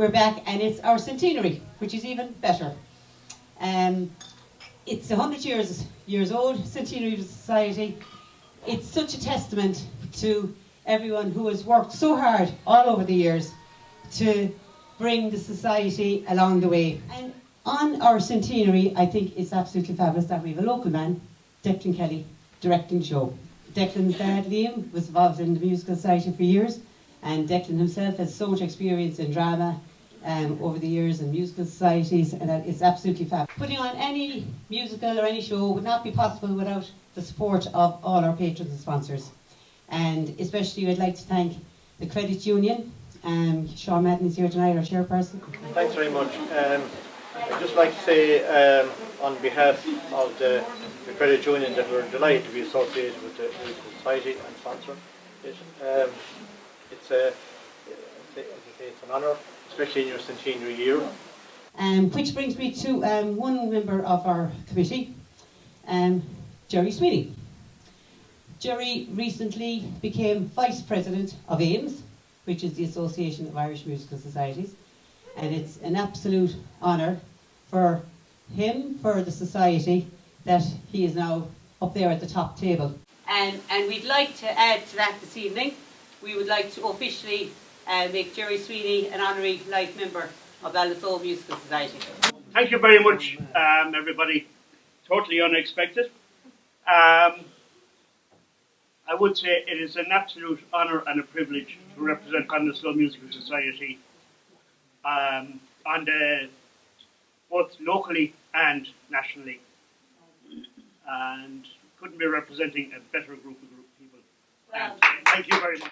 we're back and it's our centenary, which is even better. Um, it's 100 years, years old, centenary of the society. It's such a testament to everyone who has worked so hard all over the years to bring the society along the way. And on our centenary, I think it's absolutely fabulous that we have a local man, Declan Kelly, directing the show. Declan's dad, Liam, was involved in the Musical Society for years, and Declan himself has so much experience in drama um, over the years in musical societies, and it's absolutely fab. Putting on any musical or any show would not be possible without the support of all our patrons and sponsors. And especially, I'd like to thank the Credit Union. Um, Sean Madden is here tonight, our chairperson. Thanks very much. Um, I'd just like to say um, on behalf of the, the credit union that we're delighted to be associated with the, the society and sponsor it. Um, it's a, say, it's an honour, especially in your centenary year. Um, which brings me to um, one member of our committee, um, Jerry Sweeney. Jerry recently became Vice President of AIMS, which is the Association of Irish Musical Societies, and it's an absolute honour for him, for the society, that he is now up there at the top table. And, and we'd like to add to that this evening, we would like to officially uh, make Jerry Sweeney an honorary life member of Ballinasloe Musical Society. Thank you very much, um, everybody. Totally unexpected. Um, I would say it is an absolute honour and a privilege to represent Ballinasloe Musical Society um, on the, both locally and nationally. And couldn't be representing a better group of people. Thank you very much.